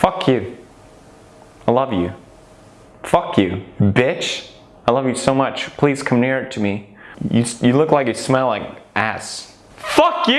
Fuck you. I love you. Fuck you, bitch. I love you so much. Please come near to me. You, you look like you smell like ass. Fuck you!